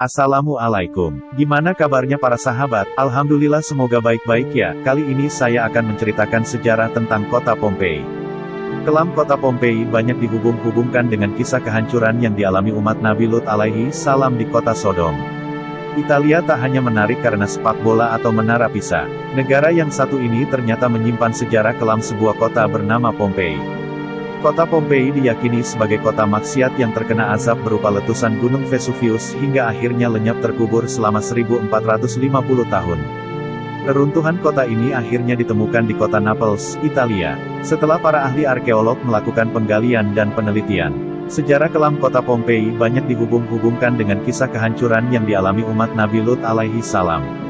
Assalamualaikum. Gimana kabarnya para sahabat? Alhamdulillah semoga baik-baik ya. Kali ini saya akan menceritakan sejarah tentang kota Pompei. Kelam kota Pompei banyak dihubung-hubungkan dengan kisah kehancuran yang dialami umat Nabi Lut alaihi salam di kota Sodom. Italia tak hanya menarik karena sepak bola atau menara Pisa. Negara yang satu ini ternyata menyimpan sejarah kelam sebuah kota bernama Pompei. Kota Pompei diyakini sebagai kota maksiat yang terkena azab berupa letusan Gunung Vesuvius hingga akhirnya lenyap terkubur selama 1450 tahun. Reruntuhan kota ini akhirnya ditemukan di kota Naples, Italia. Setelah para ahli arkeolog melakukan penggalian dan penelitian, sejarah kelam kota Pompei banyak dihubung-hubungkan dengan kisah kehancuran yang dialami umat Nabi Lut alaihi salam.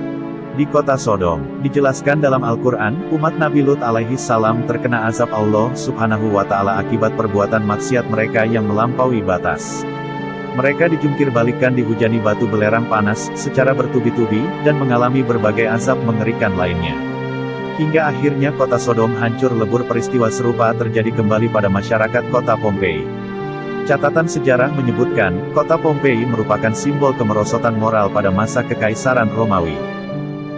Di kota Sodom, dijelaskan dalam Al-Quran, umat Nabi Lut alaihi salam terkena azab Allah subhanahu wa ta'ala akibat perbuatan maksiat mereka yang melampaui batas. Mereka dijungkir balikan dihujani batu belerang panas, secara bertubi-tubi, dan mengalami berbagai azab mengerikan lainnya. Hingga akhirnya kota Sodom hancur lebur peristiwa serupa terjadi kembali pada masyarakat kota Pompei. Catatan sejarah menyebutkan, kota Pompei merupakan simbol kemerosotan moral pada masa kekaisaran Romawi.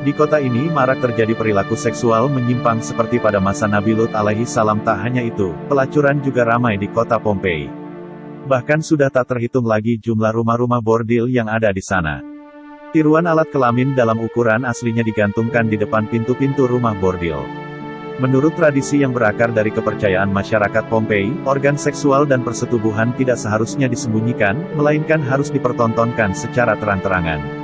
Di kota ini marak terjadi perilaku seksual menyimpang seperti pada masa Nabi Lut alaihi salam tak hanya itu, pelacuran juga ramai di kota Pompei. Bahkan sudah tak terhitung lagi jumlah rumah-rumah bordil yang ada di sana. Tiruan alat kelamin dalam ukuran aslinya digantungkan di depan pintu-pintu rumah bordil. Menurut tradisi yang berakar dari kepercayaan masyarakat Pompei, organ seksual dan persetubuhan tidak seharusnya disembunyikan, melainkan harus dipertontonkan secara terang-terangan.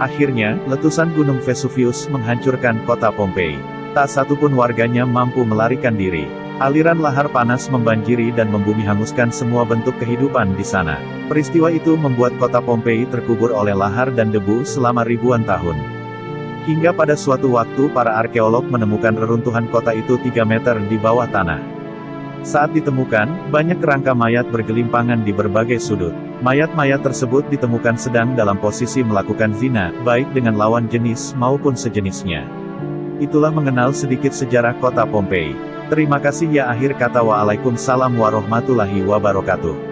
Akhirnya, letusan Gunung Vesuvius menghancurkan kota Pompei. Tak satupun warganya mampu melarikan diri. Aliran lahar panas membanjiri dan membumi hanguskan semua bentuk kehidupan di sana. Peristiwa itu membuat kota Pompei terkubur oleh lahar dan debu selama ribuan tahun. Hingga pada suatu waktu para arkeolog menemukan reruntuhan kota itu 3 meter di bawah tanah. Saat ditemukan, banyak kerangka mayat bergelimpangan di berbagai sudut. Mayat-mayat tersebut ditemukan sedang dalam posisi melakukan zina, baik dengan lawan jenis maupun sejenisnya. Itulah mengenal sedikit sejarah kota Pompei. Terima kasih ya akhir kata waalaikumsalam warahmatullahi wabarakatuh.